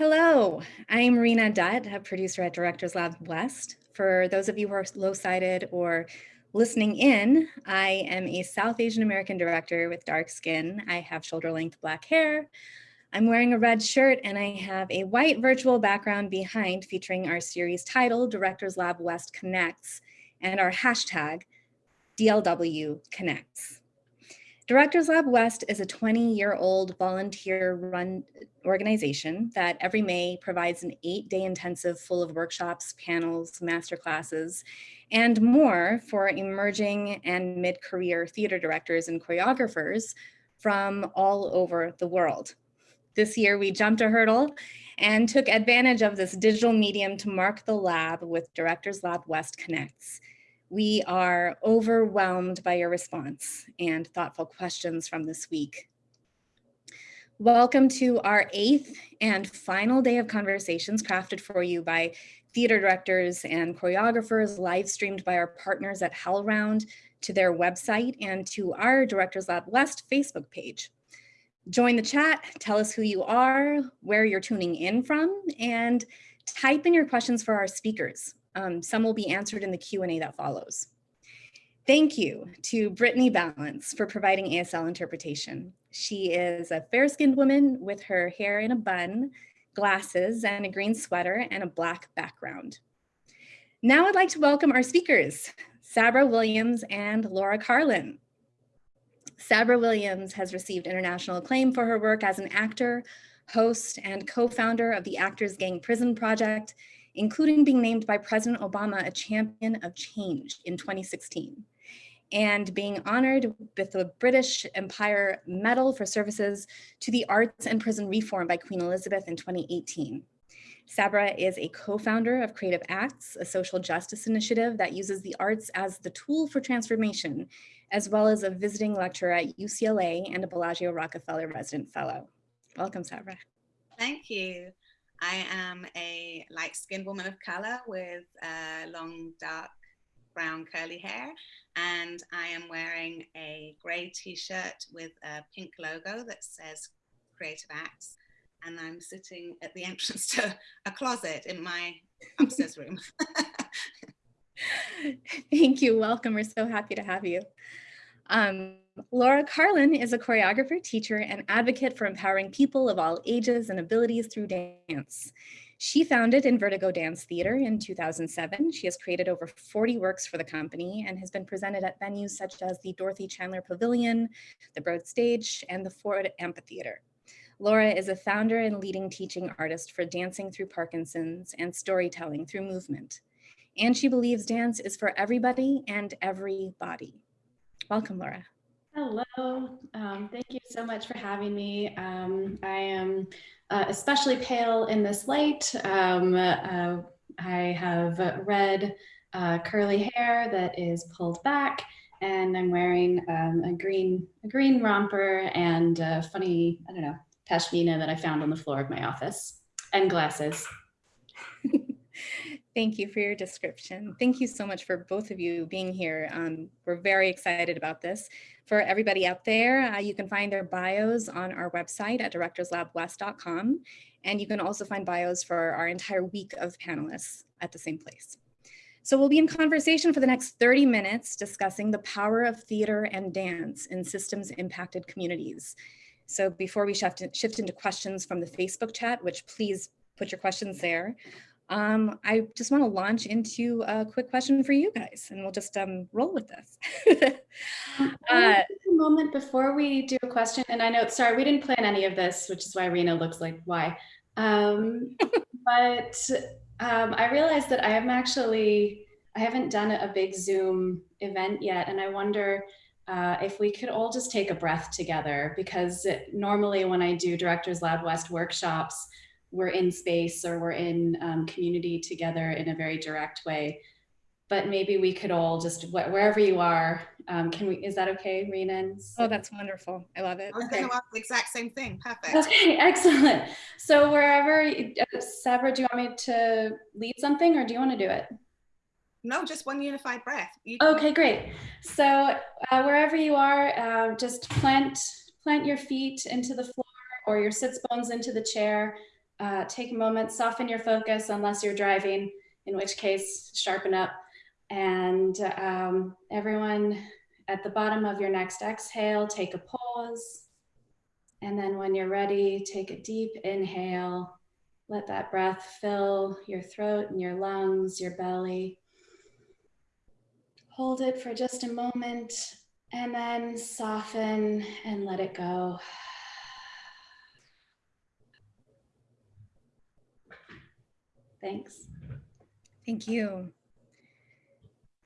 Hello, I'm Rena Dutt, a producer at Directors Lab West. For those of you who are low-sighted or listening in, I am a South Asian American director with dark skin. I have shoulder-length black hair. I'm wearing a red shirt and I have a white virtual background behind featuring our series title, Directors Lab West Connects, and our hashtag, DLW Connects. Directors Lab West is a 20-year-old volunteer-run organization that every May provides an eight-day intensive full of workshops, panels, masterclasses, and more for emerging and mid-career theater directors and choreographers from all over the world. This year, we jumped a hurdle and took advantage of this digital medium to mark the lab with Directors Lab West Connects, we are overwhelmed by your response and thoughtful questions from this week. Welcome to our eighth and final day of conversations crafted for you by theater directors and choreographers, live streamed by our partners at HowlRound to their website and to our Directors Lab West Facebook page. Join the chat, tell us who you are, where you're tuning in from, and type in your questions for our speakers. Um, some will be answered in the Q&A that follows. Thank you to Brittany Balance for providing ASL interpretation. She is a fair-skinned woman with her hair in a bun, glasses, and a green sweater and a black background. Now I'd like to welcome our speakers, Sabra Williams and Laura Karlin. Sabra Williams has received international acclaim for her work as an actor, host, and co-founder of the Actors Gang Prison Project including being named by President Obama a champion of change in 2016 and being honored with the British Empire Medal for Services to the Arts and Prison Reform by Queen Elizabeth in 2018. Sabra is a co-founder of Creative Acts, a social justice initiative that uses the arts as the tool for transformation, as well as a visiting lecturer at UCLA and a Bellagio Rockefeller resident fellow. Welcome, Sabra. Thank you. I am a light-skinned woman of color with uh, long, dark, brown curly hair. And I am wearing a gray t-shirt with a pink logo that says Creative Acts. And I'm sitting at the entrance to a closet in my upstairs room. Thank you. Welcome. We're so happy to have you. Um, Laura Karlin is a choreographer, teacher, and advocate for empowering people of all ages and abilities through dance. She founded Invertigo Dance Theater in 2007. She has created over 40 works for the company and has been presented at venues such as the Dorothy Chandler Pavilion, the Broad Stage, and the Ford Amphitheater. Laura is a founder and leading teaching artist for Dancing Through Parkinson's and Storytelling Through Movement. And she believes dance is for everybody and every body. Welcome, Laura. Hello, um, thank you so much for having me. Um, I am uh, especially pale in this light. Um, uh, I have red uh, curly hair that is pulled back and I'm wearing um, a green a green romper and a funny, I don't know, pashmina that I found on the floor of my office and glasses. Thank you for your description. Thank you so much for both of you being here. Um, we're very excited about this. For everybody out there, uh, you can find their bios on our website at directorslabwest.com. And you can also find bios for our entire week of panelists at the same place. So we'll be in conversation for the next 30 minutes discussing the power of theater and dance in systems impacted communities. So before we shift, shift into questions from the Facebook chat, which please put your questions there, um, I just want to launch into a quick question for you guys, and we'll just um, roll with this. uh, a moment before we do a question, and I know, sorry, we didn't plan any of this, which is why Rena looks like why. Um, but um, I realized that I am actually, I haven't done a big Zoom event yet, and I wonder uh, if we could all just take a breath together, because normally when I do Directors Lab West workshops, we're in space or we're in um, community together in a very direct way. But maybe we could all just wh wherever you are, um, can we? Is that okay, Rena? Oh, that's wonderful. I love it. I was okay. going to ask the exact same thing. Perfect. Okay, excellent. So wherever, uh, Sabra, do you want me to lead something, or do you want to do it? No, just one unified breath. Okay, great. So uh, wherever you are, uh, just plant plant your feet into the floor or your sits bones into the chair uh, take a moment, soften your focus unless you're driving, in which case sharpen up. And um, everyone at the bottom of your next exhale, take a pause. And then when you're ready, take a deep inhale. Let that breath fill your throat and your lungs, your belly. Hold it for just a moment and then soften and let it go. Thanks. Thank you.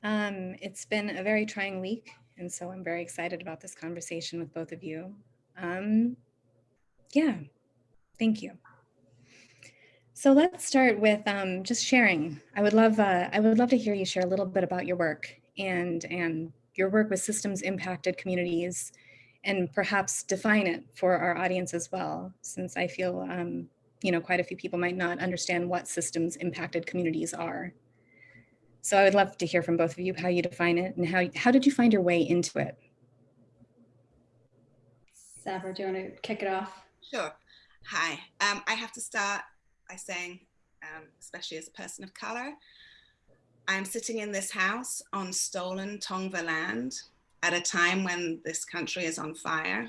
Um, it's been a very trying week, and so I'm very excited about this conversation with both of you. Um, yeah, thank you. So let's start with um, just sharing. I would love uh, I would love to hear you share a little bit about your work and and your work with systems impacted communities, and perhaps define it for our audience as well, since I feel um, you know quite a few people might not understand what systems impacted communities are. So I would love to hear from both of you how you define it and how how did you find your way into it? Sabra, do you want to kick it off? Sure. Hi. Um, I have to start by saying, um, especially as a person of color, I'm sitting in this house on stolen Tongva land at a time when this country is on fire.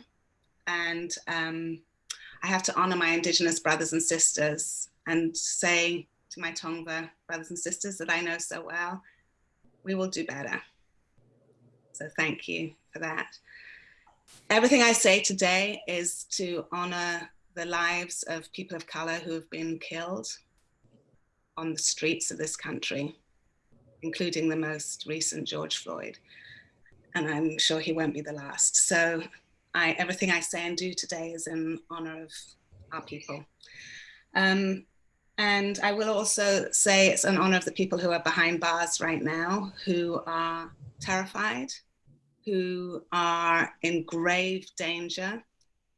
And um, I have to honor my indigenous brothers and sisters and say to my Tongva brothers and sisters that I know so well, we will do better. So thank you for that. Everything I say today is to honor the lives of people of color who have been killed on the streets of this country, including the most recent George Floyd. And I'm sure he won't be the last. So I, everything I say and do today is in honor of our people. Um, and I will also say it's an honor of the people who are behind bars right now, who are terrified, who are in grave danger.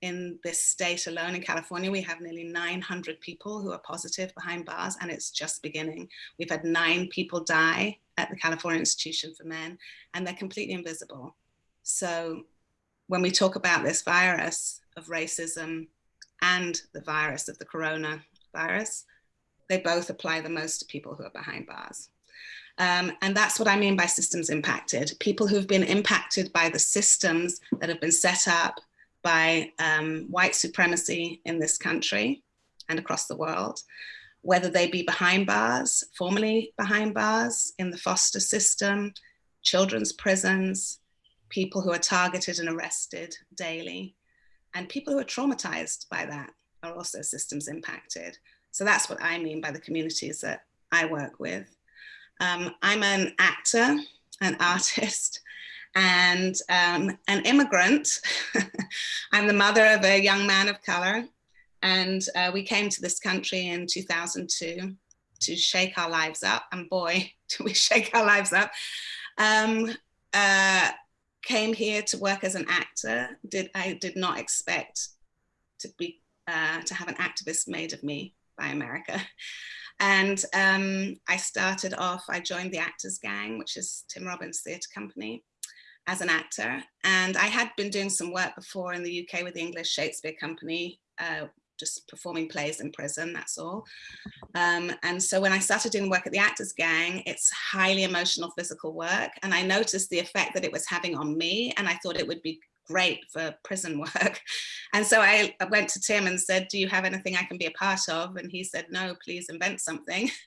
In this state alone in California, we have nearly 900 people who are positive behind bars, and it's just beginning. We've had nine people die at the California Institution for Men, and they're completely invisible. So when we talk about this virus of racism and the virus of the coronavirus, they both apply the most to people who are behind bars. Um, and that's what I mean by systems impacted. People who've been impacted by the systems that have been set up by um, white supremacy in this country and across the world, whether they be behind bars, formerly behind bars in the foster system, children's prisons, people who are targeted and arrested daily, and people who are traumatized by that are also systems impacted. So that's what I mean by the communities that I work with. Um, I'm an actor, an artist, and um, an immigrant. I'm the mother of a young man of color. And uh, we came to this country in 2002 to shake our lives up. And boy, do we shake our lives up. Um, uh, came here to work as an actor. Did I did not expect to be uh, to have an activist made of me by America. And um, I started off, I joined the Actors Gang, which is Tim Robbins Theatre Company, as an actor. And I had been doing some work before in the UK with the English Shakespeare Company, uh, just performing plays in prison, that's all. Um, and so when I started doing work at the Actors Gang, it's highly emotional physical work. And I noticed the effect that it was having on me. And I thought it would be great for prison work. And so I went to Tim and said, do you have anything I can be a part of? And he said, no, please invent something.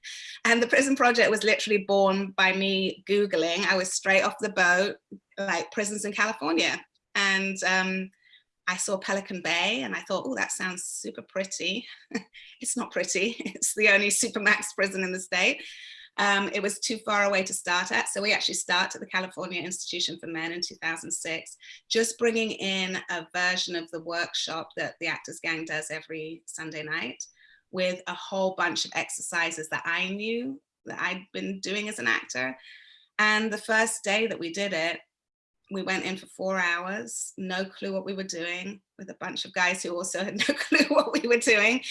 And the prison project was literally born by me Googling. I was straight off the boat, like prisons in California. And um, I saw Pelican Bay and I thought, oh, that sounds super pretty. it's not pretty. It's the only supermax prison in the state. Um, it was too far away to start at. So we actually start at the California Institution for Men in 2006, just bringing in a version of the workshop that the Actors Gang does every Sunday night with a whole bunch of exercises that I knew that I'd been doing as an actor. And the first day that we did it, we went in for four hours, no clue what we were doing with a bunch of guys who also had no clue what we were doing.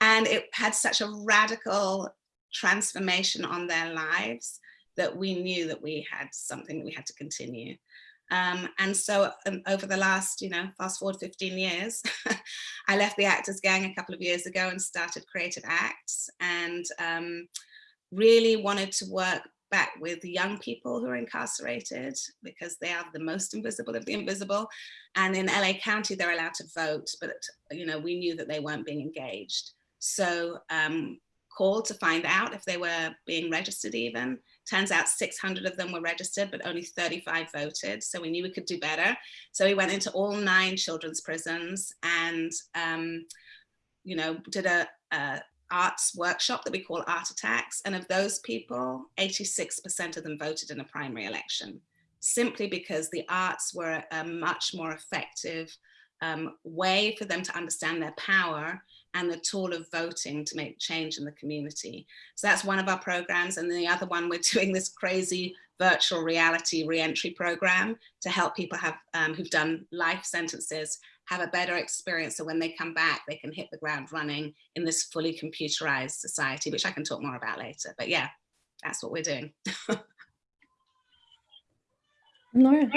And it had such a radical transformation on their lives that we knew that we had something that we had to continue. Um, and so um, over the last, you know, fast forward 15 years, I left the Actors Gang a couple of years ago and started Creative Acts and um, really wanted to work with young people who are incarcerated because they are the most invisible of the invisible. And in LA County, they're allowed to vote, but you know, we knew that they weren't being engaged. So um, called to find out if they were being registered even. Turns out 600 of them were registered, but only 35 voted. So we knew we could do better. So we went into all nine children's prisons and, um, you know, did a, a arts workshop that we call Art Attacks. And of those people, 86% of them voted in a primary election, simply because the arts were a much more effective um, way for them to understand their power and the tool of voting to make change in the community. So that's one of our programs. And the other one, we're doing this crazy virtual reality reentry program to help people have um, who've done life sentences have a better experience so when they come back they can hit the ground running in this fully computerized society which I can talk more about later but yeah that's what we're doing Laura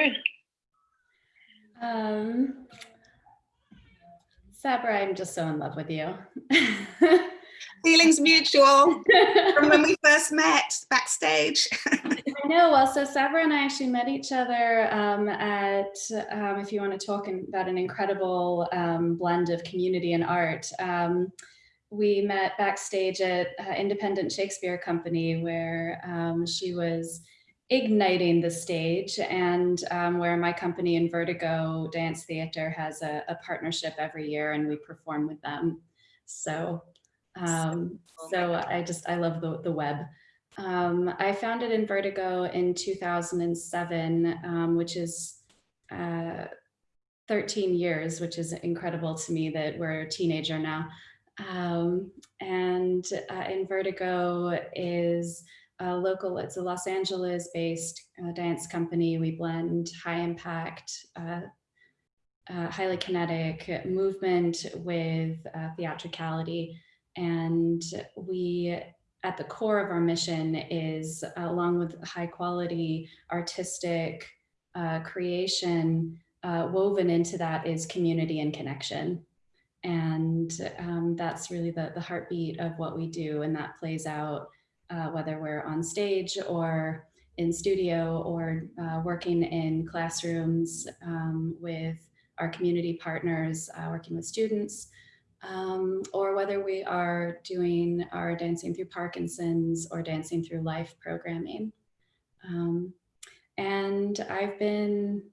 um, Sabra, I'm just so in love with you. Feelings mutual from when we first met backstage. I know. Well, so Sabra and I actually met each other um, at, um, if you want to talk about an incredible um, blend of community and art. Um, we met backstage at uh, Independent Shakespeare Company where um, she was igniting the stage and um, where my company Invertigo Dance Theater has a, a, partnership every year and we perform with them. So, um, so I just, I love the, the web. Um, I founded Invertigo in 2007, um, which is uh, 13 years, which is incredible to me that we're a teenager now. Um, and uh, Invertigo is a local, it's a Los Angeles based uh, dance company. We blend high impact, uh, uh, highly kinetic movement with uh, theatricality. And we, at the core of our mission is along with high quality artistic uh, creation, uh, woven into that is community and connection. And um, that's really the, the heartbeat of what we do. And that plays out uh, whether we're on stage or in studio or uh, working in classrooms um, with our community partners, uh, working with students, um, or whether we are doing our Dancing Through Parkinson's or Dancing Through Life programming. Um, and I've been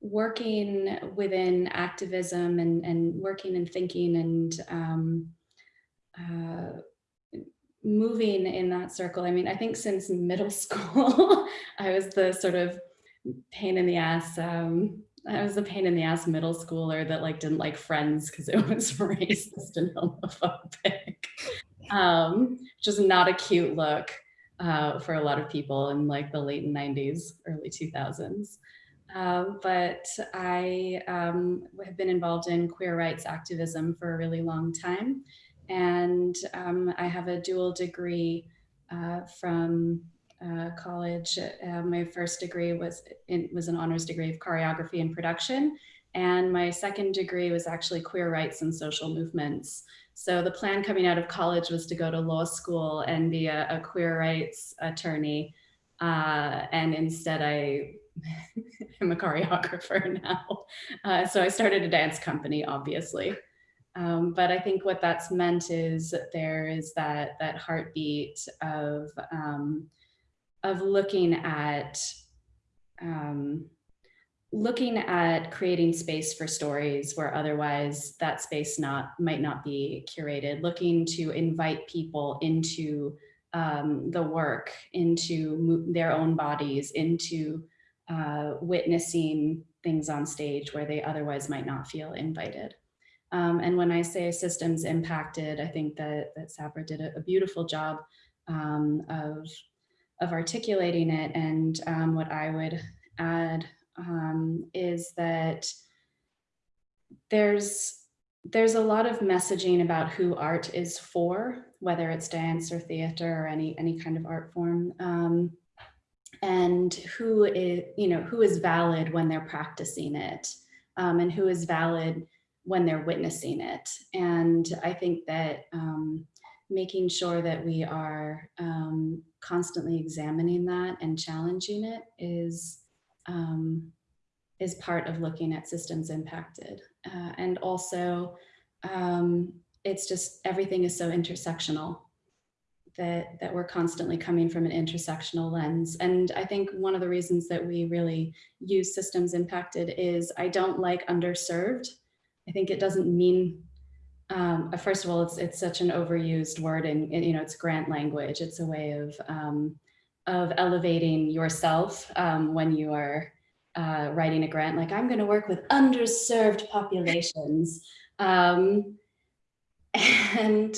working within activism and, and working and thinking and um, uh, moving in that circle. I mean, I think since middle school, I was the sort of pain in the ass. Um, I was the pain in the ass middle schooler that like didn't like friends because it was racist and homophobic. Um, just not a cute look uh, for a lot of people in like the late 90s, early 2000s. Um, but I um, have been involved in queer rights activism for a really long time and um, I have a dual degree uh, from uh, college. Uh, my first degree was in, was an honors degree of choreography and production, and my second degree was actually queer rights and social movements. So the plan coming out of college was to go to law school and be a, a queer rights attorney, uh, and instead I am a choreographer now. Uh, so I started a dance company, obviously. Um, but I think what that's meant is there is that that heartbeat of um, of looking at um, looking at creating space for stories where otherwise that space not might not be curated, looking to invite people into um, the work, into their own bodies, into uh, witnessing things on stage where they otherwise might not feel invited. Um, and when I say systems impacted, I think that, that Sabra did a, a beautiful job um, of, of articulating it. And um, what I would add um, is that there's there's a lot of messaging about who art is for, whether it's dance or theater or any any kind of art form. Um, and who is, you know, who is valid when they're practicing it um, and who is valid when they're witnessing it. And I think that um, making sure that we are um, constantly examining that and challenging it is um, is part of looking at systems impacted. Uh, and also, um, it's just everything is so intersectional that, that we're constantly coming from an intersectional lens. And I think one of the reasons that we really use systems impacted is I don't like underserved. I think it doesn't mean, um, uh, first of all, it's, it's such an overused word and, you know, it's grant language. It's a way of, um, of elevating yourself um, when you are uh, writing a grant, like I'm gonna work with underserved populations. Um, and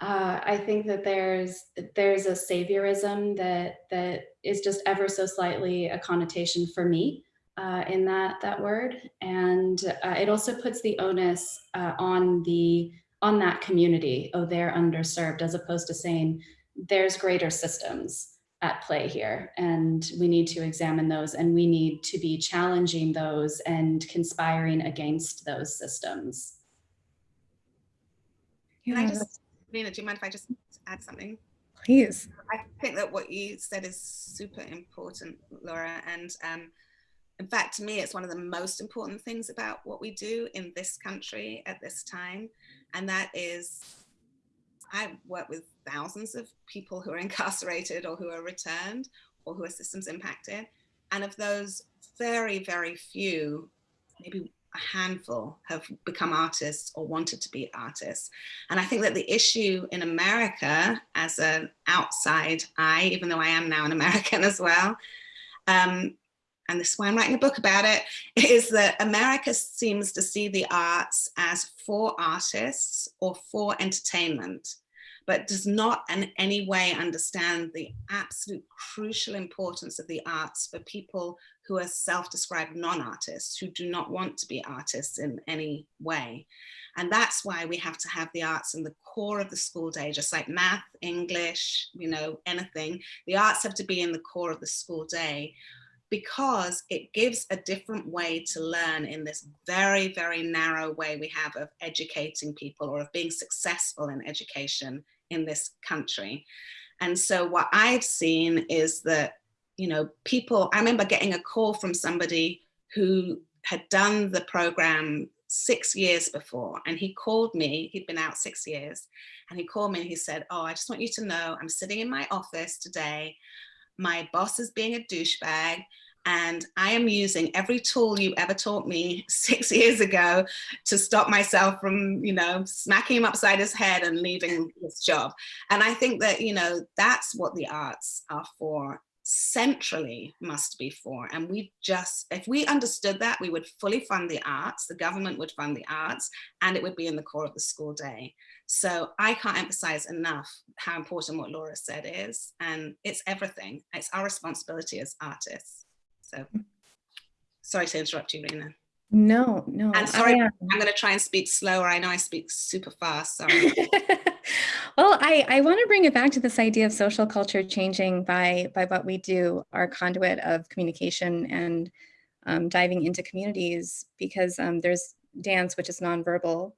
uh, I think that there's there's a saviorism that that is just ever so slightly a connotation for me uh, in that that word, and uh, it also puts the onus uh, on the on that community. Oh, they're underserved, as opposed to saying there's greater systems at play here, and we need to examine those, and we need to be challenging those and conspiring against those systems. Can I just Nina, do you mind if I just add something? Please. I think that what you said is super important, Laura. And um, in fact, to me, it's one of the most important things about what we do in this country at this time. And that is, I work with thousands of people who are incarcerated or who are returned or who are systems impacted. And of those, very, very few, maybe a handful have become artists or wanted to be artists. And I think that the issue in America as an outside eye, even though I am now an American as well, um, and this is why I'm writing a book about it, is that America seems to see the arts as for artists or for entertainment but does not in any way understand the absolute crucial importance of the arts for people who are self-described non-artists, who do not want to be artists in any way. And that's why we have to have the arts in the core of the school day, just like math, English, you know, anything. The arts have to be in the core of the school day because it gives a different way to learn in this very, very narrow way we have of educating people or of being successful in education in this country. And so what I've seen is that, you know, people, I remember getting a call from somebody who had done the program six years before and he called me, he'd been out six years and he called me and he said, oh, I just want you to know I'm sitting in my office today. My boss is being a douchebag and I am using every tool you ever taught me six years ago to stop myself from, you know, smacking him upside his head and leaving this job. And I think that, you know, that's what the arts are for centrally must be for. And we just if we understood that we would fully fund the arts the government would fund the arts and it would be in the core of the school day. So i can't emphasize enough how important what laura said is and it's everything. It's our responsibility as artists so sorry to interrupt you, Rena. No, no. And sorry, I, am going to try and speak slower. I know I speak super fast. Sorry. well, I, I want to bring it back to this idea of social culture changing by, by what we do, our conduit of communication and um, diving into communities, because um, there's dance, which is nonverbal,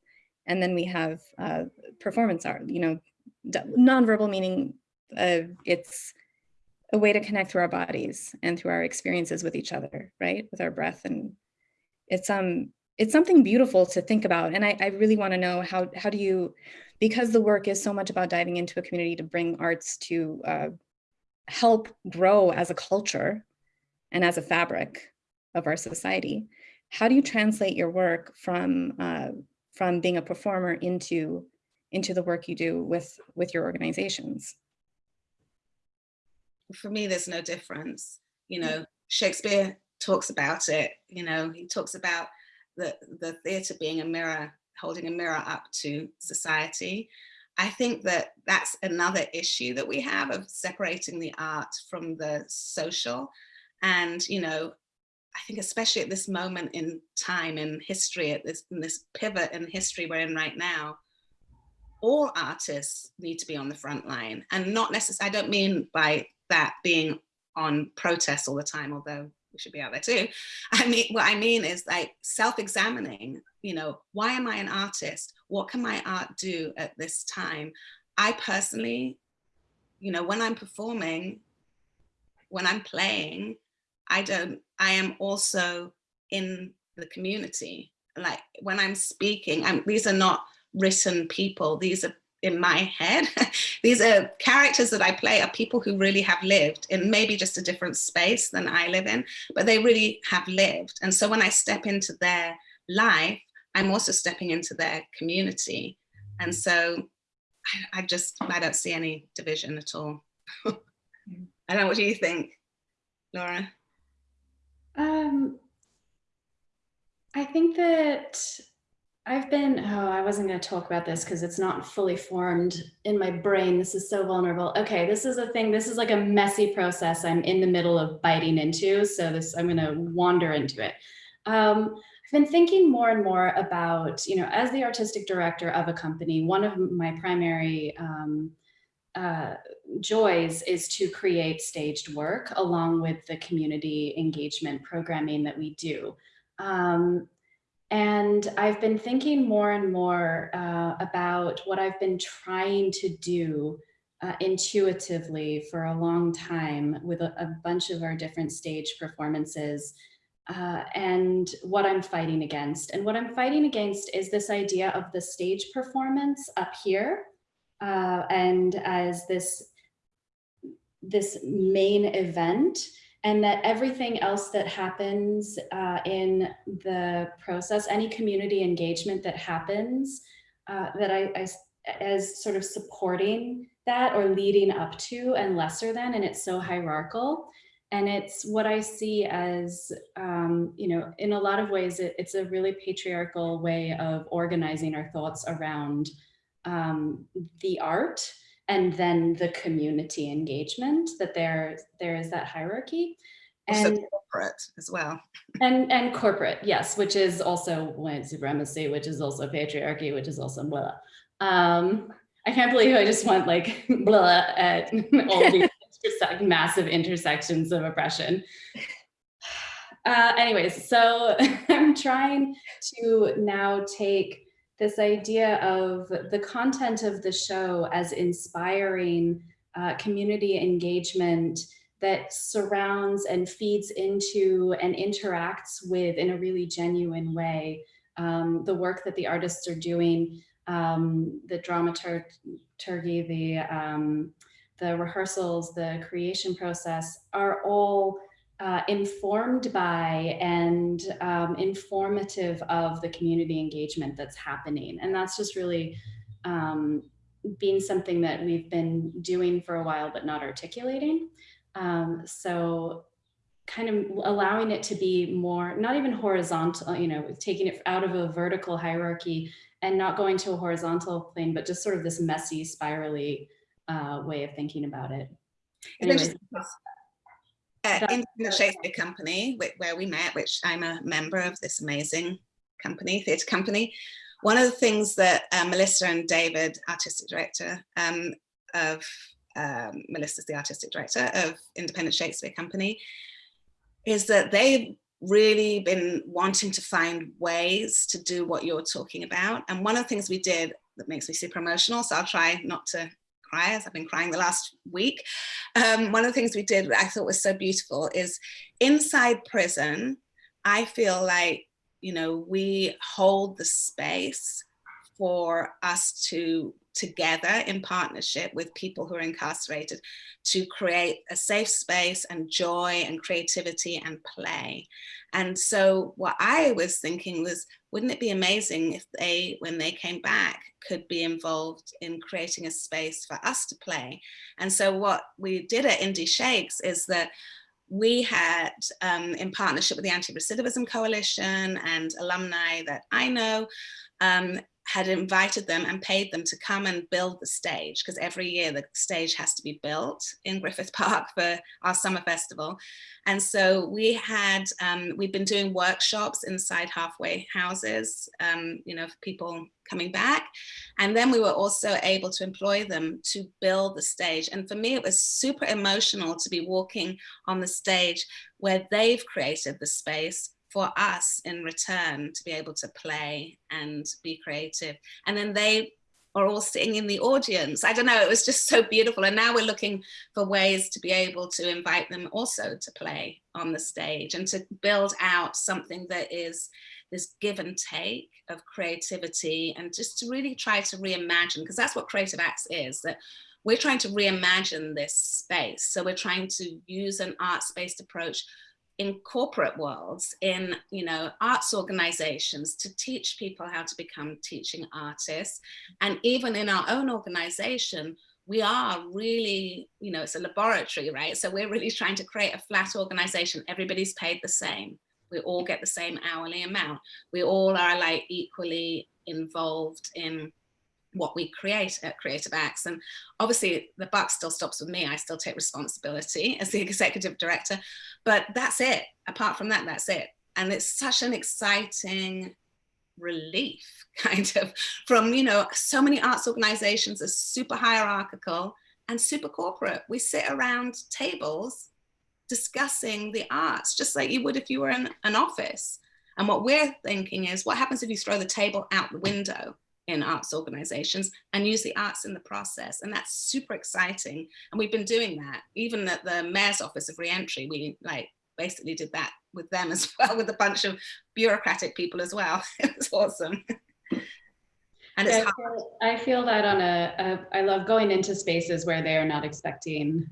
and then we have uh, performance art, you know, nonverbal meaning uh, it's a way to connect through our bodies and through our experiences with each other, right? With our breath. And it's um it's something beautiful to think about. And I, I really want to know how how do you, because the work is so much about diving into a community to bring arts to uh, help grow as a culture and as a fabric of our society. How do you translate your work from uh, from being a performer into into the work you do with with your organizations? For me, there's no difference. You know, Shakespeare talks about it, you know, he talks about the, the theatre being a mirror, holding a mirror up to society. I think that that's another issue that we have of separating the art from the social. And, you know, I think especially at this moment in time in history, at this, in this pivot in history we're in right now, all artists need to be on the front line and not necessarily, I don't mean by that being on protests all the time, although we should be out there too. I mean, what I mean is like self-examining, you know, why am I an artist? What can my art do at this time? I personally, you know, when I'm performing, when I'm playing, I don't, I am also in the community. Like when I'm speaking, I'm, these are not written people. These are in my head. These are characters that I play are people who really have lived in maybe just a different space than I live in, but they really have lived. And so when I step into their life, I'm also stepping into their community. And so I, I just, I don't see any division at all. I don't know, what do you think, Laura? Um, I think that I've been, oh, I wasn't going to talk about this because it's not fully formed in my brain. This is so vulnerable. Okay, this is a thing. This is like a messy process I'm in the middle of biting into. So this, I'm going to wander into it. Um, I've been thinking more and more about, you know, as the artistic director of a company, one of my primary um, uh, joys is to create staged work along with the community engagement programming that we do. Um, and I've been thinking more and more uh, about what I've been trying to do uh, intuitively for a long time with a, a, bunch of our different stage performances uh, and what I'm fighting against. And what I'm fighting against is this idea of the stage performance up here uh, and as this, this main event and that everything else that happens uh, in the process, any community engagement that happens, uh, that I, I, as sort of supporting that or leading up to and lesser than, and it's so hierarchical. And it's what I see as, um, you know, in a lot of ways, it, it's a really patriarchal way of organizing our thoughts around um, the art and then the community engagement that there there is that hierarchy. And also corporate as well. And and corporate yes which is also white supremacy which is also patriarchy which is also blah um i can't believe i just went like blah at all these massive intersections of oppression. Uh anyways so i'm trying to now take this idea of the content of the show as inspiring uh, community engagement that surrounds and feeds into and interacts with in a really genuine way. Um, the work that the artists are doing, um, the dramaturgy, the, um, the rehearsals, the creation process are all uh, informed by and um, informative of the community engagement that's happening. And that's just really um, being something that we've been doing for a while, but not articulating. Um, so kind of allowing it to be more, not even horizontal, you know, taking it out of a vertical hierarchy and not going to a horizontal plane, but just sort of this messy, spirally uh, way of thinking about it. Anyways, uh, Independent Shakespeare Company, where we met, which I'm a member of this amazing company, theatre company. One of the things that uh, Melissa and David, artistic director um, of, um, Melissa's the artistic director of Independent Shakespeare Company, is that they've really been wanting to find ways to do what you're talking about. And one of the things we did that makes me super emotional, so I'll try not to cry as I've been crying the last week. Um, one of the things we did that I thought was so beautiful is inside prison, I feel like, you know, we hold the space for us to together in partnership with people who are incarcerated to create a safe space and joy and creativity and play. And so what I was thinking was, wouldn't it be amazing if they, when they came back, could be involved in creating a space for us to play? And so what we did at Indie Shakes is that we had, um, in partnership with the Anti-Recidivism Coalition and alumni that I know, um, had invited them and paid them to come and build the stage because every year the stage has to be built in Griffith Park for our summer festival. And so we had, um, we've been doing workshops inside halfway houses, um, you know, for people coming back. And then we were also able to employ them to build the stage. And for me, it was super emotional to be walking on the stage where they've created the space for us in return to be able to play and be creative. And then they are all sitting in the audience. I don't know, it was just so beautiful. And now we're looking for ways to be able to invite them also to play on the stage and to build out something that is this give and take of creativity and just to really try to reimagine, because that's what Creative Acts is, that we're trying to reimagine this space. So we're trying to use an arts-based approach in corporate worlds, in you know arts organizations to teach people how to become teaching artists. And even in our own organization, we are really, you know, it's a laboratory, right? So we're really trying to create a flat organization. Everybody's paid the same. We all get the same hourly amount. We all are like equally involved in what we create at Creative Acts. And obviously the buck still stops with me. I still take responsibility as the executive director, but that's it. Apart from that, that's it. And it's such an exciting relief kind of from, you know, so many arts organizations are super hierarchical and super corporate. We sit around tables discussing the arts, just like you would if you were in an office. And what we're thinking is what happens if you throw the table out the window in arts organizations and use the arts in the process. And that's super exciting. And we've been doing that. Even at the Mayor's Office of Reentry, we like basically did that with them as well, with a bunch of bureaucratic people as well. it was awesome. and it's I feel, I feel, that on a, a, I love going into spaces where they're not expecting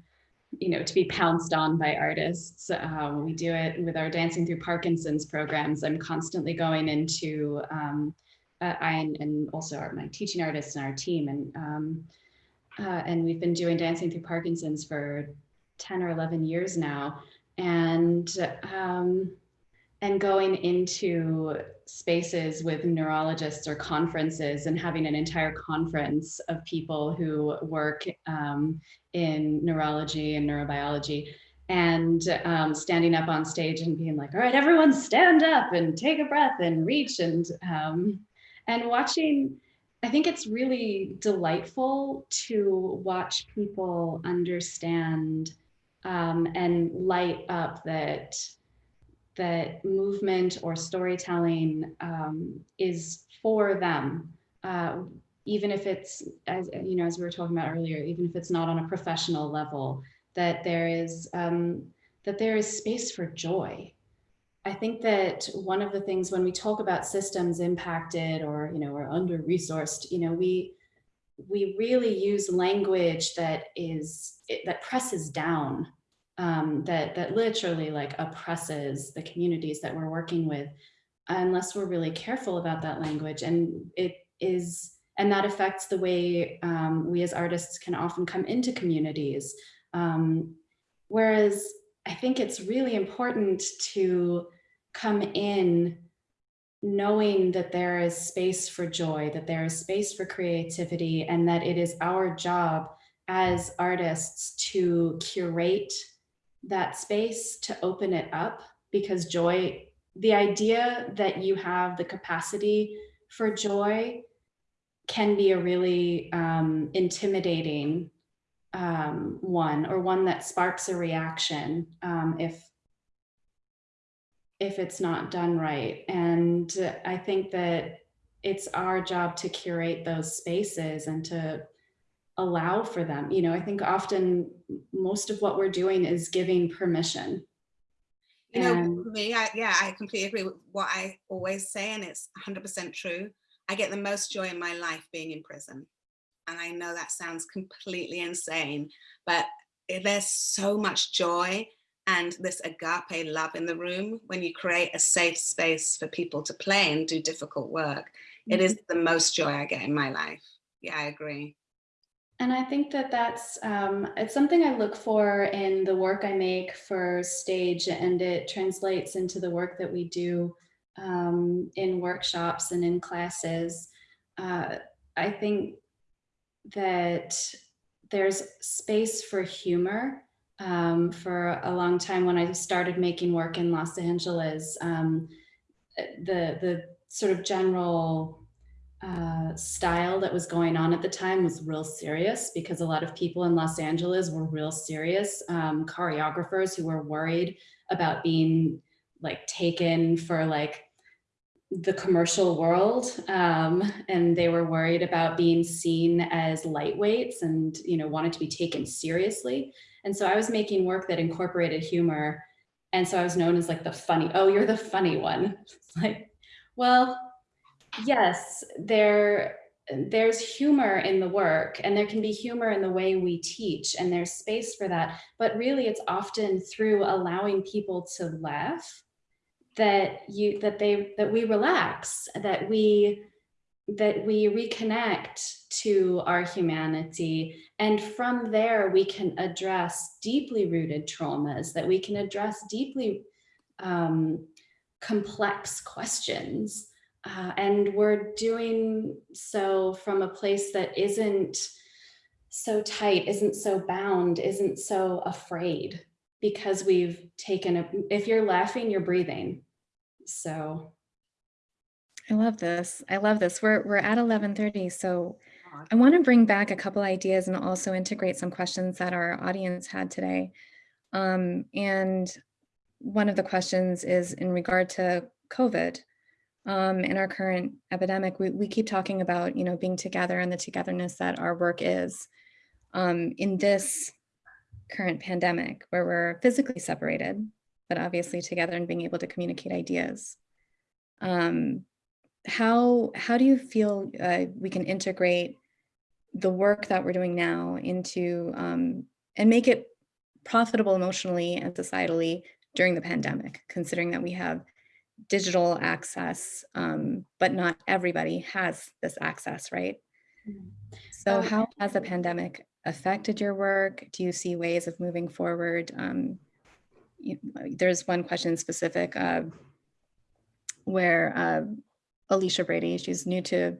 you know, to be pounced on by artists. Um, we do it with our Dancing Through Parkinson's programs. I'm constantly going into um, uh, I and, and also our, my teaching artists and our team. And, um, uh, and we've been doing Dancing Through Parkinson's for 10 or 11 years now. And, um, and going into spaces with neurologists or conferences and having an entire conference of people who work um, in neurology and neurobiology and um, standing up on stage and being like, all right, everyone stand up and take a breath and reach and um, and watching, I think it's really delightful to watch people understand um, and light up that that movement or storytelling um, is for them, uh, even if it's, as you know, as we were talking about earlier, even if it's not on a professional level, that there is um, that there is space for joy I think that one of the things when we talk about systems impacted or, you know, or under resourced, you know, we, we really use language that is, that presses down, um, that, that literally like oppresses the communities that we're working with, unless we're really careful about that language. And it is, and that affects the way um, we as artists can often come into communities. Um, whereas I think it's really important to come in knowing that there is space for joy, that there is space for creativity, and that it is our job as artists to curate that space, to open it up, because joy, the idea that you have the capacity for joy can be a really um, intimidating um, one or one that sparks a reaction um, if if it's not done right. And I think that it's our job to curate those spaces and to allow for them. You know, I think often most of what we're doing is giving permission. You know, and, for me, I, yeah, I completely agree with what I always say, and it's 100% true. I get the most joy in my life being in prison. And I know that sounds completely insane, but there's so much joy and this agape love in the room when you create a safe space for people to play and do difficult work. Mm -hmm. it is mm-hmm. the most joy I get in my life. Yeah, I agree. And I think that that's, um, it's something I look for in the work I make for stage and it translates into the work that we do um, in workshops and in classes. uh, I think that there's space for humor. Um, for a long time when I started making work in Los Angeles, um, the, the sort of general uh, style that was going on at the time was real serious because a lot of people in Los Angeles were real serious um, choreographers who were worried about being like taken for like the commercial world um, and they were worried about being seen as lightweights and you know wanted to be taken seriously. And so I was making work that incorporated humor. And so I was known as like the funny oh you're the funny one. Like well yes there there's humor in the work and there can be humor in the way we teach and there's space for that. But really it's often through allowing people to laugh that you that they that we relax that we that we reconnect to our humanity. And from there we can address deeply rooted traumas that we can address deeply um, complex questions. Uh, and we're doing so from a place that isn't so tight isn't so bound isn't so afraid because we've taken a, if you're laughing, you're breathing. So. I love this. I love this. We're, we're at 1130. So I want to bring back a couple ideas and also integrate some questions that our audience had today. Um, and one of the questions is in regard to COVID um, in our current epidemic, we, we keep talking about, you know, being together and the togetherness that our work is. Um, in this current pandemic where we're physically separated, but obviously together and being able to communicate ideas. Um, how, how do you feel uh, we can integrate the work that we're doing now into um, and make it profitable emotionally and societally during the pandemic, considering that we have digital access, um, but not everybody has this access, right? Mm-hmm. So um, how has the pandemic affected your work? Do you see ways of moving forward? Um, you, there's one question specific uh, where uh, Alicia Brady, she's new to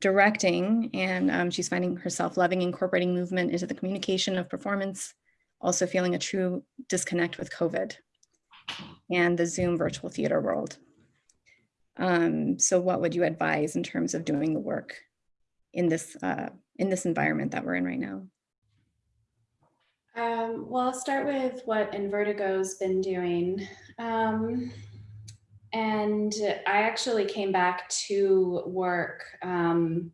directing and um, she's finding herself loving incorporating movement into the communication of performance, also feeling a true disconnect with COVID and the Zoom virtual theater world. Um, so what would you advise in terms of doing the work in this uh, in this environment that we're in right now? Um, well, I'll start with what Invertigo's been doing. Um, and I actually came back to work um,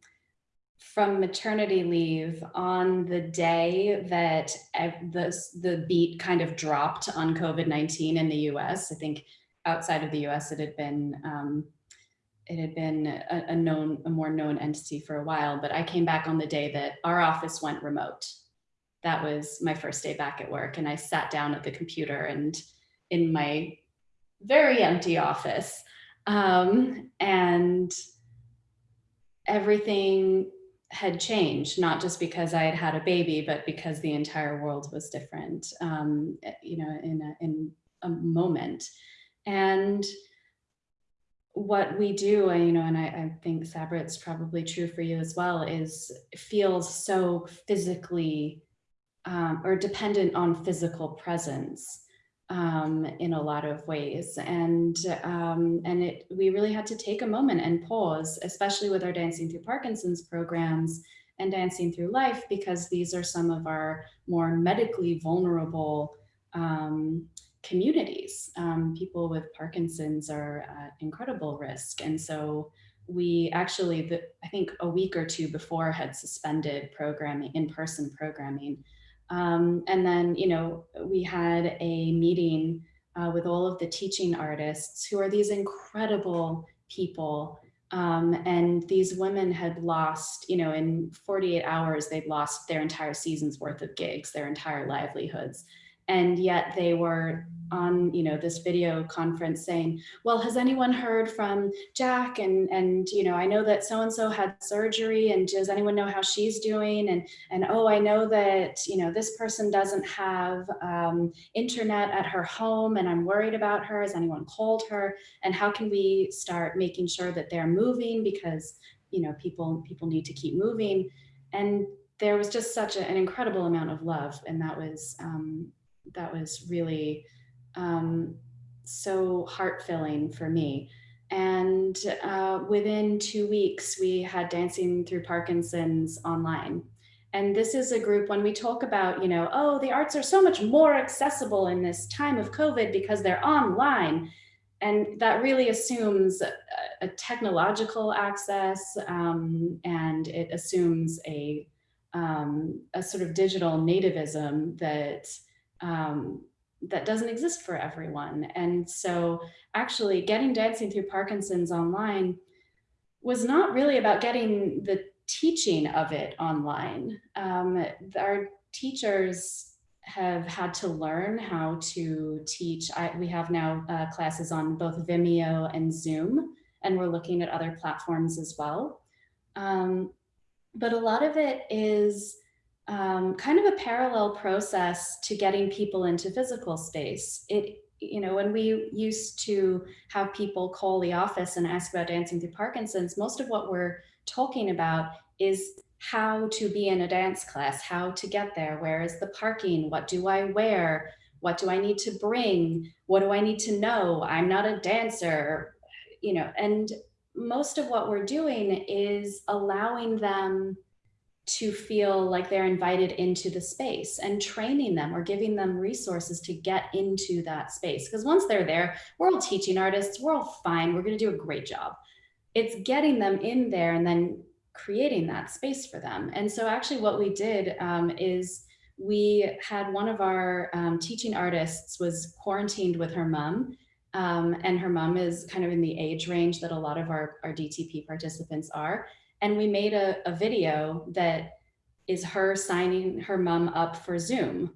from maternity leave on the day that the, the beat kind of dropped on COVID-19 in the US. I think outside of the US, it had been um, it had been a, a known, a more known entity for a while, but I came back on the day that our office went remote that was my first day back at work. And I sat down at the computer and in my very empty office. Um, and everything had changed, not just because I had had a baby, but because the entire world was different, um, you know, in a, in a moment. And what we do, you know, and I, I think Sabra, it's probably true for you as well, is feels so physically um, or dependent on physical presence um, in a lot of ways. And, um, and it, we really had to take a moment and pause, especially with our Dancing Through Parkinson's programs and Dancing Through Life, because these are some of our more medically vulnerable um, communities. Um, people with Parkinson's are at incredible risk. And so we actually, the, I think a week or two before had suspended programming, in-person programming um, and then, you know, we had a meeting uh, with all of the teaching artists who are these incredible people. Um, and these women had lost, you know, in 48 hours, they'd lost their entire season's worth of gigs, their entire livelihoods. And yet they were on you know this video conference saying well has anyone heard from Jack and and you know I know that so and so had surgery and does anyone know how she's doing and and oh I know that you know this person doesn't have um, internet at her home and I'm worried about her has anyone called her and how can we start making sure that they're moving because you know, people, people need to keep moving. And there was just such a, an incredible amount of love. And that was, um, that was really um, so heart filling for me. And uh, within two weeks, we had Dancing Through Parkinson's online. And this is a group when we talk about, you know, oh, the arts are so much more accessible in this time of COVID because they're online. And that really assumes a, technological access um, and it assumes a, um, a sort of digital nativism that um, that doesn't exist for everyone. And so actually getting Dancing Through Parkinson's online was not really about getting the teaching of it online. Um, our teachers have had to learn how to teach. I, we have now uh, classes on both Vimeo and Zoom, and we're looking at other platforms as well. Um, but a lot of it is um, kind of a parallel process to getting people into physical space. It, you know, when we used to have people call the office and ask about dancing through Parkinson's, most of what we're talking about is how to be in a dance class, how to get there, where is the parking, what do I wear, what do I need to bring, what do I need to know, I'm not a dancer, you know, and most of what we're doing is allowing them to feel like they're invited into the space and training them or giving them resources to get into that space. Because once they're there, we're all teaching artists, we're all fine, we're gonna do a great job. It's getting them in there and then creating that space for them. And so actually what we did um, is we had one of our um, teaching artists was quarantined with her mom um, and her mom is kind of in the age range that a lot of our, our DTP participants are. And we made a, a video that is her signing her mom up for Zoom.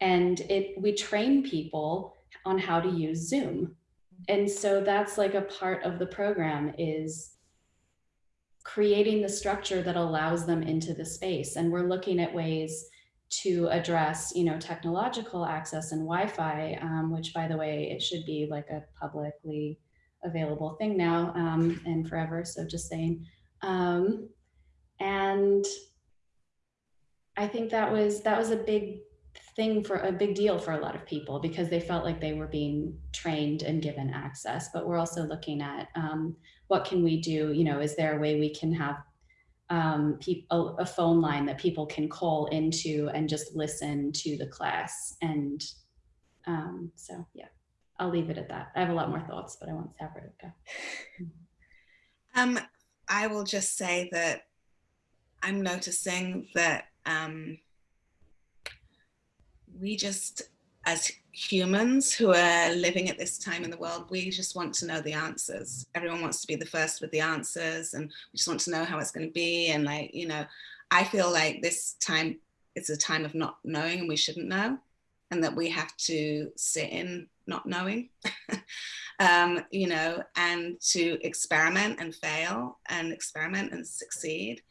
And it we train people on how to use Zoom. And so that's like a part of the program is creating the structure that allows them into the space. And we're looking at ways to address, you know, technological access and Wi-Fi, um, which by the way, it should be like a publicly available thing now um, and forever. So just saying, um, and I think that was that was a big thing for a big deal for a lot of people because they felt like they were being trained and given access. But we're also looking at um, what can we do? You know, is there a way we can have um, a, a phone line that people can call into and just listen to the class? And um, so, yeah, I'll leave it at that. I have a lot more thoughts, but I won't have it go. Um, I will just say that I'm noticing that um, we just, as humans who are living at this time in the world, we just want to know the answers. Everyone wants to be the first with the answers and we just want to know how it's going to be. And like, you know, I feel like this time is a time of not knowing and we shouldn't know and that we have to sit in not knowing. um, you know, and to experiment and fail and experiment and succeed.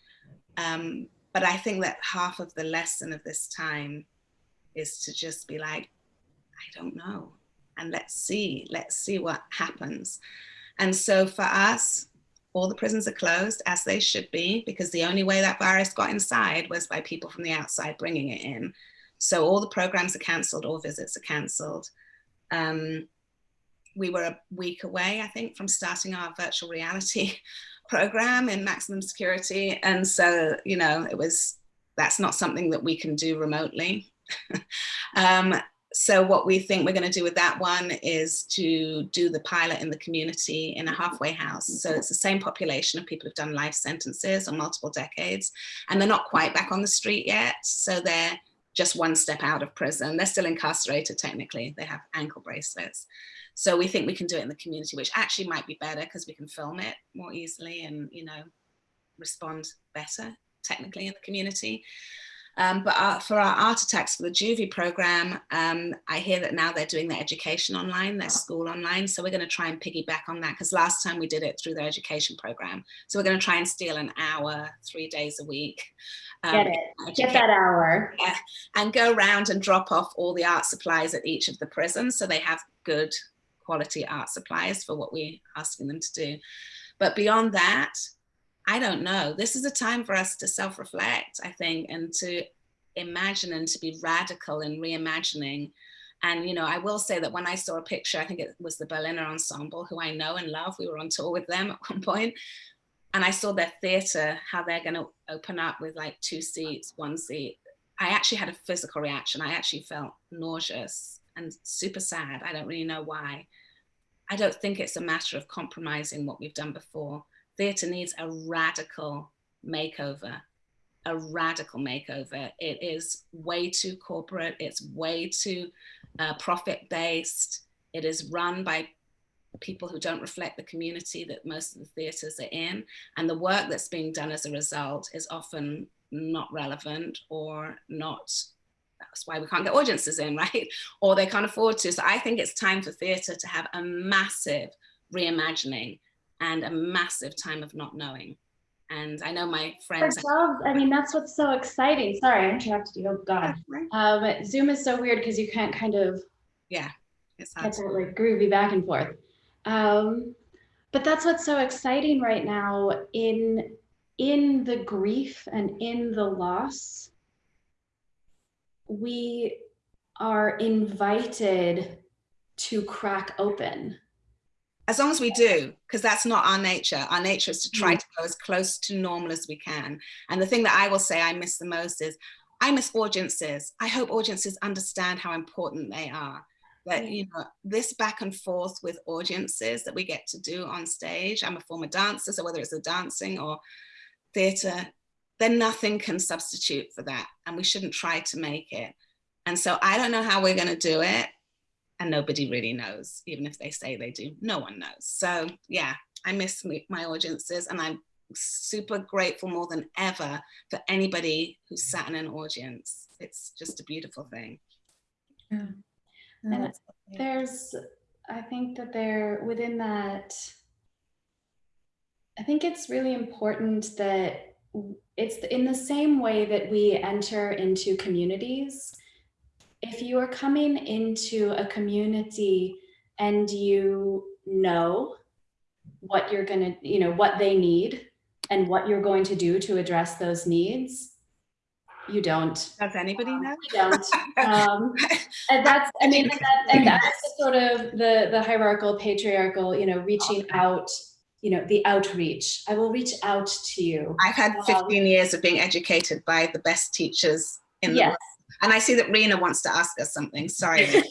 Um, but I think that half of the lesson of this time is to just be like, I don't know. And let's see, let's see what happens. And so for us, all the prisons are closed as they should be because the only way that virus got inside was by people from the outside bringing it in. So all the programs are canceled, all visits are canceled. Um, we were a week away, I think, from starting our virtual reality program in maximum security. And so, you know, it was, that's not something that we can do remotely. um, so what we think we're going to do with that one is to do the pilot in the community in a halfway house. So it's the same population of people who've done life sentences or multiple decades, and they're not quite back on the street yet. So they're just one step out of prison. They're still incarcerated technically. They have ankle bracelets. So we think we can do it in the community, which actually might be better because we can film it more easily and, you know, respond better technically in the community. Um, but our, for our art attacks for the Juvie program, um, I hear that now they're doing their education online, their school online. So we're going to try and piggyback on that because last time we did it through their education program. So we're going to try and steal an hour, three days a week. Um, Get it. Get that hour. Yeah, and go around and drop off all the art supplies at each of the prisons so they have good quality art supplies for what we're asking them to do. But beyond that, I don't know. This is a time for us to self reflect, I think, and to imagine and to be radical in reimagining. And, you know, I will say that when I saw a picture, I think it was the Berliner Ensemble, who I know and love. We were on tour with them at one point, And I saw their theater, how they're going to open up with like two seats, one seat. I actually had a physical reaction. I actually felt nauseous and super sad. I don't really know why. I don't think it's a matter of compromising what we've done before. Theatre needs a radical makeover a radical makeover. It is way too corporate. It's way too uh, profit based. It is run by people who don't reflect the community that most of the theatres are in. And the work that's being done as a result is often not relevant or not. That's why we can't get audiences in, right? Or they can't afford to. So I think it's time for theatre to have a massive reimagining and a massive time of not knowing. And I know my friends. Ourselves, I mean, that's what's so exciting. Sorry, I interrupted you. Oh God. Um, Zoom is so weird because you can't kind of yeah, it's get that like groovy back and forth. Um, but that's what's so exciting right now in in the grief and in the loss. We are invited to crack open as long as we do, because that's not our nature. Our nature is to try mm. to go as close to normal as we can. And the thing that I will say I miss the most is I miss audiences. I hope audiences understand how important they are. That, you know, this back and forth with audiences that we get to do on stage. I'm a former dancer, so whether it's a dancing or theatre, then nothing can substitute for that. And we shouldn't try to make it. And so I don't know how we're going to do it and nobody really knows, even if they say they do, no one knows. So yeah, I miss my audiences and I'm super grateful more than ever for anybody who sat in an audience. It's just a beautiful thing. Yeah. and uh, there's, I think that there, within that, I think it's really important that it's in the same way that we enter into communities if you are coming into a community and you know what you're going to, you know, what they need and what you're going to do to address those needs, you don't. Does anybody um, know? You don't. Um, and that's, I mean, and, that, and that's sort of the, the hierarchical, patriarchal, you know, reaching out, you know, the outreach. I will reach out to you. I've had 15 um, years of being educated by the best teachers in yes. the world and I see that Rena wants to ask us something. Sorry. no,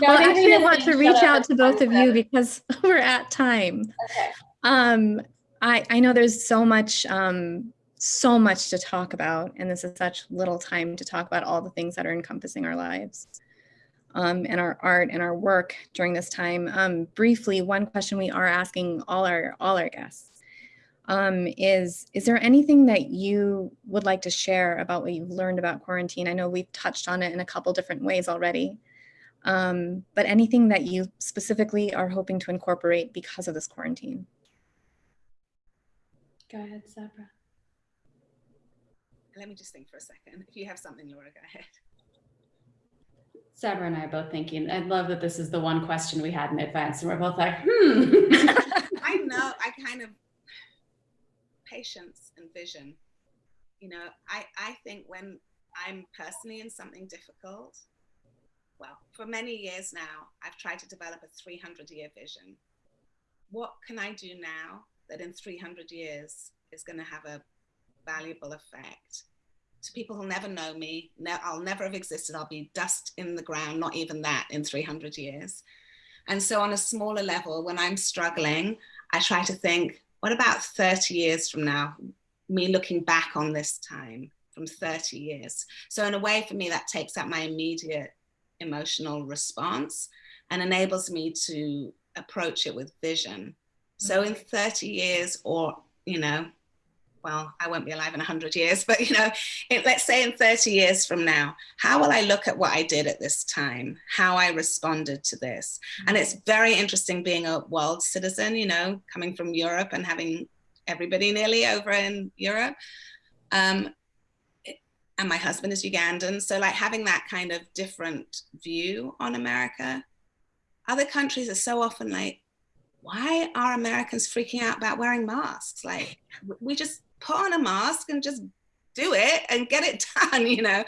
well, I actually want to reach out to both of you because we're at time. Okay. Um, I, I know there's so much, um, so much to talk about, and this is such little time to talk about all the things that are encompassing our lives um, and our art and our work during this time. Um, briefly, one question we are asking all our all our guests um, is, is there anything that you would like to share about what you've learned about quarantine? I know we've touched on it in a couple different ways already, um, but anything that you specifically are hoping to incorporate because of this quarantine? Go ahead, Sabra. Let me just think for a second. If you have something, you want to go ahead. Sabra and I are both thinking, I love that this is the one question we had in advance and we're both like, hmm. I know, I kind of patience and vision. You know, I, I think when I'm personally in something difficult, well, for many years now, I've tried to develop a 300 year vision. What can I do now that in 300 years is going to have a valuable effect? To people who'll never know me, no, I'll never have existed. I'll be dust in the ground, not even that in 300 years. And so, on a smaller level, when I'm struggling, I try to think, what about 30 years from now, me looking back on this time from 30 years? So in a way for me, that takes out my immediate emotional response and enables me to approach it with vision. So in mm-hmm. 30 years or, you know, well, I won't be alive in 100 years, but you know, it, let's say in 30 years from now, how will I look at what I did at this time, how I responded to this? And it's very interesting being a world citizen, you know, coming from Europe and having everybody nearly over in Europe. Um, and my husband is Ugandan. So like having that kind of different view on America. Other countries are so often like, why are Americans freaking out about wearing masks? Like, we just put on a mask and just do it and get it done, you know?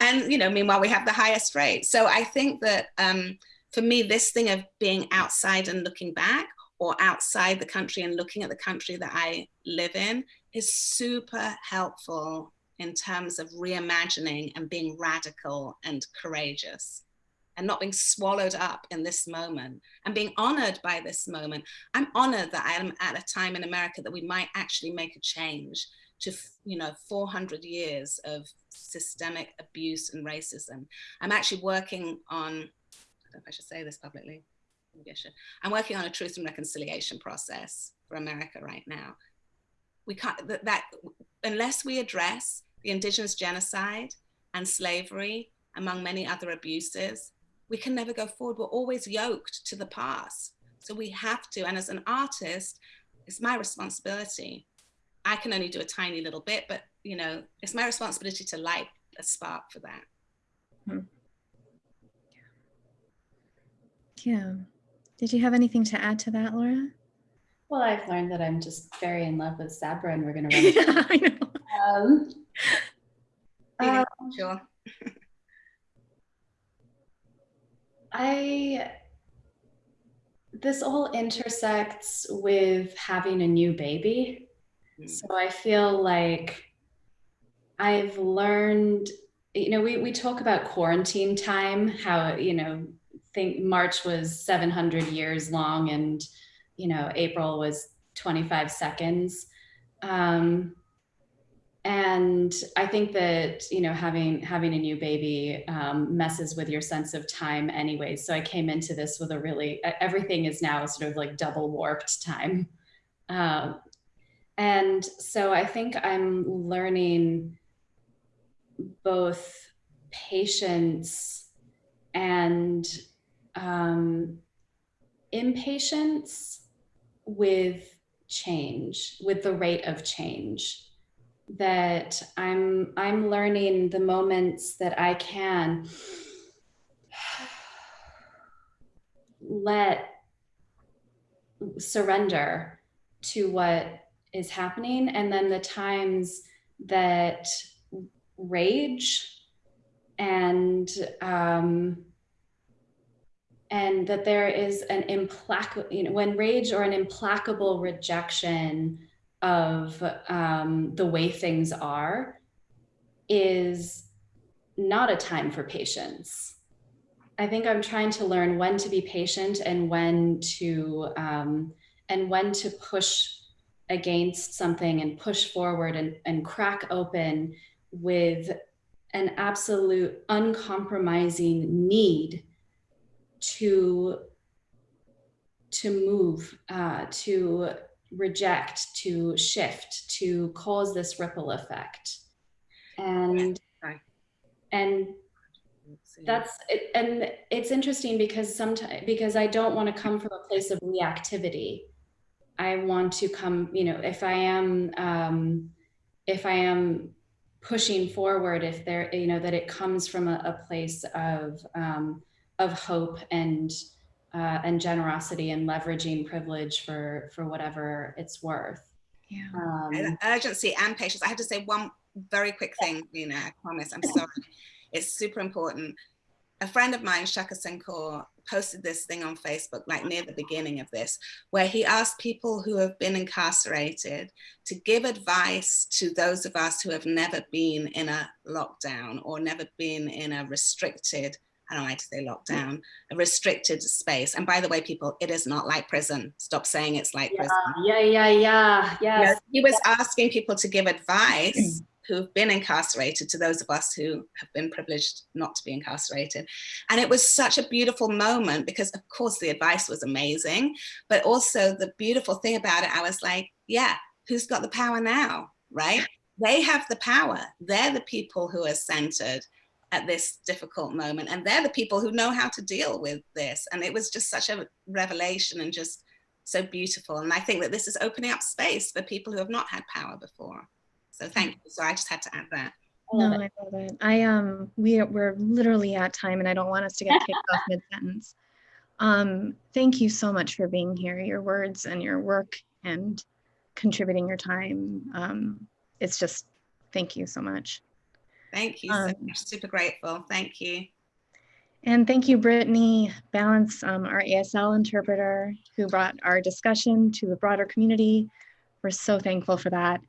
And, you know, meanwhile, we have the highest rate. So I think that um, for me, this thing of being outside and looking back or outside the country and looking at the country that I live in is super helpful in terms of reimagining and being radical and courageous and not being swallowed up in this moment and being honored by this moment. I'm honored that I am at a time in America that we might actually make a change to, you know, 400 years of systemic abuse and racism. I'm actually working on, I don't know if I should say this publicly, maybe I should. I'm working on a truth and reconciliation process for America right now. We can't, that, that unless we address the indigenous genocide and slavery, among many other abuses, we can never go forward. We're always yoked to the past. So we have to, and as an artist, it's my responsibility. I can only do a tiny little bit, but you know, it's my responsibility to light a spark for that. Hmm. Yeah. Did you have anything to add to that, Laura? Well, I've learned that I'm just very in love with Sabra and we're going to run. yeah, I know. Um, um, sure. I this all intersects with having a new baby. Mm. So I feel like I've learned, you know, we, we talk about quarantine time, how, you know, think March was 700 years long and, you know, April was 25 seconds. Um, and I think that you know having having a new baby um, messes with your sense of time, anyways. So I came into this with a really everything is now sort of like double warped time, uh, and so I think I'm learning both patience and um, impatience with change, with the rate of change that I'm I'm learning the moments that I can let surrender to what is happening. And then the times that rage and um, and that there is an implacable you know when rage or an implacable rejection of um, the way things are is not a time for patience. I think I'm trying to learn when to be patient and when to um, and when to push against something and push forward and, and crack open with an absolute uncompromising need to to move uh, to reject, to shift, to cause this ripple effect. And and that's it, and it's interesting because sometimes because I don't want to come from a place of reactivity. I want to come, you know, if I am um, if I am pushing forward, if there, you know, that it comes from a, a place of um, of hope and uh, and generosity and leveraging privilege for for whatever it's worth. Yeah. Um, urgency and patience. I have to say one very quick thing, you know, I promise, I'm sorry. it's super important. A friend of mine, Shaka Senghor, posted this thing on Facebook, like near the beginning of this, where he asked people who have been incarcerated to give advice to those of us who have never been in a lockdown or never been in a restricted I don't like to say lockdown, a restricted space. And by the way, people, it is not like prison. Stop saying it's like yeah, prison. Yeah, yeah, yeah, yes. he was asking people to give advice mm. who've been incarcerated to those of us who have been privileged not to be incarcerated. And it was such a beautiful moment because of course the advice was amazing, but also the beautiful thing about it, I was like, yeah, who's got the power now, right? They have the power. They're the people who are centered at this difficult moment. And they're the people who know how to deal with this. And it was just such a revelation and just so beautiful. And I think that this is opening up space for people who have not had power before. So thank you. So I just had to add that. No, I love it. I um we we're literally at time and I don't want us to get kicked off mid-sentence. Um, thank you so much for being here. Your words and your work and contributing your time. Um, it's just, thank you so much. Thank you so Um, much. Super grateful. Thank you. And thank you, Brittany Balance, um, our ASL interpreter, who brought our discussion to the broader community. We're so thankful for that.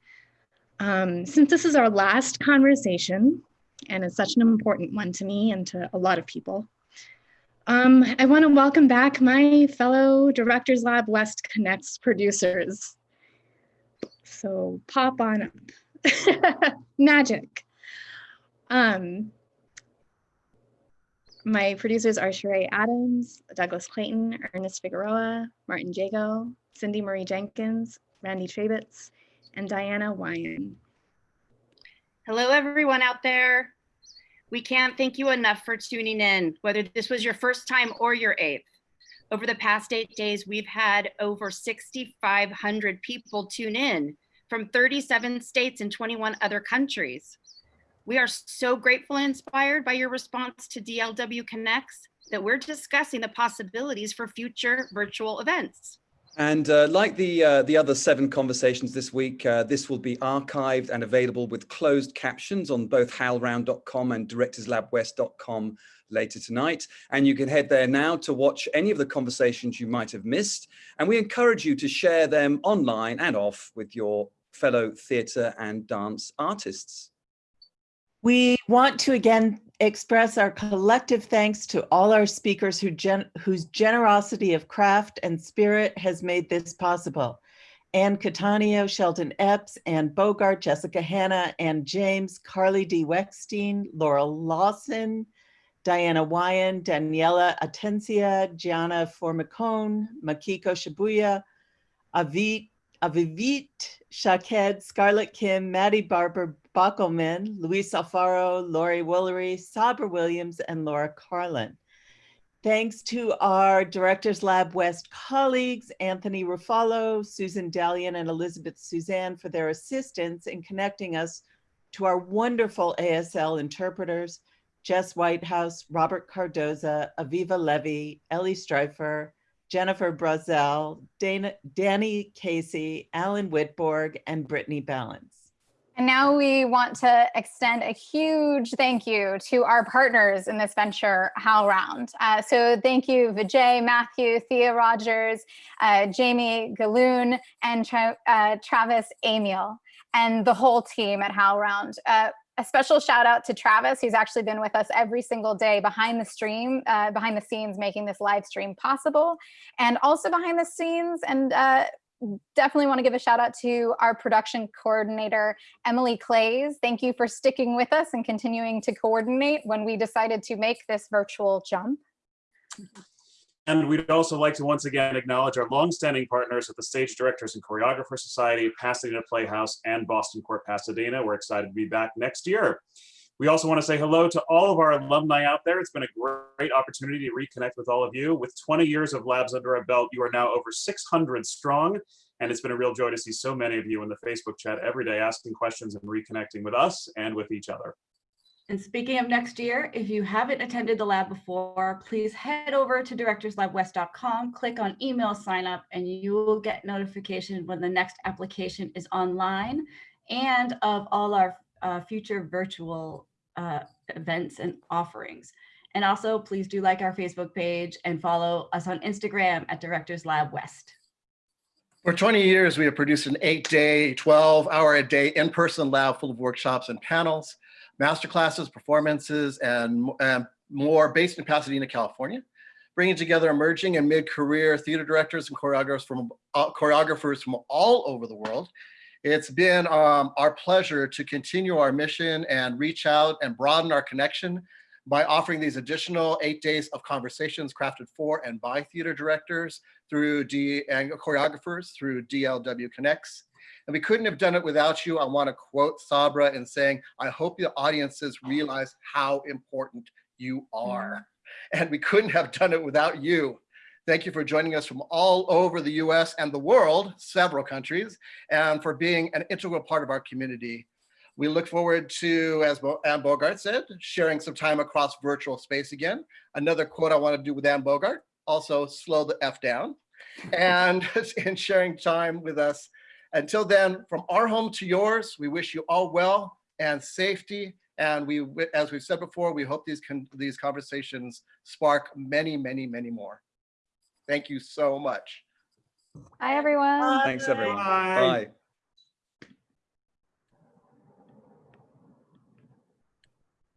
Um, since this is our last conversation, and it's such an important one to me and to a lot of people, um, I want to welcome back my fellow Directors Lab West Connects producers. So pop on up. Magic. Um, my producers are Sheree Adams, Douglas Clayton, Ernest Figueroa, Martin Jago, Cindy Marie Jenkins, Randy Trabitz, and Diana Wyan. Hello, everyone out there. We can't thank you enough for tuning in, whether this was your first time or your eighth. Over the past eight days, we've had over 6,500 people tune in from 37 states and 21 other countries. We are so grateful and inspired by your response to DLW Connects that we're discussing the possibilities for future virtual events. And uh, like the uh, the other seven conversations this week, uh, this will be archived and available with closed captions on both howlround.com and directorslabwest.com later tonight. And you can head there now to watch any of the conversations you might have missed. And we encourage you to share them online and off with your fellow theatre and dance artists. We want to again express our collective thanks to all our speakers who gen whose generosity of craft and spirit has made this possible. Anne Catania, Sheldon Epps, Ann Bogart, Jessica Hanna, and James, Carly D. Weckstein, Laurel Lawson, Diana Wyan, Daniela Atencia, Gianna Formicone, Makiko Shibuya, Avit, Avivit Shaked, Scarlett Kim, Maddie Barber Bockelman, Luis Alfaro, Lori Woolery, Sabra Williams, and Laura Karlin. Thanks to our Directors Lab West colleagues, Anthony Ruffalo, Susan Dalian, and Elizabeth Suzanne for their assistance in connecting us to our wonderful ASL interpreters, Jess Whitehouse, Robert Cardoza, Aviva Levy, Ellie Streifer, Jennifer Brazel, Dana, Danny Casey, Alan Whitborg, and Brittany Balance. And now we want to extend a huge thank you to our partners in this venture, HowlRound. Uh, so thank you, Vijay, Matthew, Thea Rogers, uh, Jamie Gahlon, and Tra uh, Travis Amiel, and the whole team at HowlRound. A special shout out to Travis, who's actually been with us every single day behind the stream, uh, behind the scenes, making this live stream possible, and also behind the scenes and uh, definitely want to give a shout out to our production coordinator, Emily Clays. Thank you for sticking with us and continuing to coordinate when we decided to make this virtual jump. And we'd also like to once again acknowledge our longstanding partners at the Stage Directors and Choreographer Society, Pasadena Playhouse, and Boston Court Pasadena. We're excited to be back next year. We also want to say hello to all of our alumni out there. It's been a great opportunity to reconnect with all of you. With 20 years of labs under our belt, you are now over 600 strong. And it's been a real joy to see so many of you in the Facebook chat every day asking questions and reconnecting with us and with each other. And speaking of next year, if you haven't attended the lab before, please head over to directorslabwest.com, click on email sign up, and you will get notification when the next application is online and of all our uh, future virtual uh, events and offerings. And also, please do like our Facebook page and follow us on Instagram at Directors Lab West. For 20 years, we have produced an eight day, 12 hour a day in-person lab full of workshops and panels, masterclasses, performances, and, and more based in Pasadena, California, bringing together emerging and mid-career theater directors and choreographers from, uh, choreographers from all over the world. It's been um, our pleasure to continue our mission and reach out and broaden our connection by offering these additional eight days of conversations crafted for and by theater directors through D and choreographers through DLW Connects. And we couldn't have done it without you. I want to quote Sabra in saying, I hope the audiences realize how important you are. And we couldn't have done it without you. Thank you for joining us from all over the US and the world, several countries, and for being an integral part of our community. We look forward to, as Ann Bogart said, sharing some time across virtual space again. Another quote I want to do with Ann Bogart. also slow the F down and in sharing time with us. Until then, from our home to yours, we wish you all well and safety. And we, as we've said before, we hope these, con- these conversations spark many, many, many more. Thank you so much. Bye, everyone. Thanks, everyone. Bye. Bye.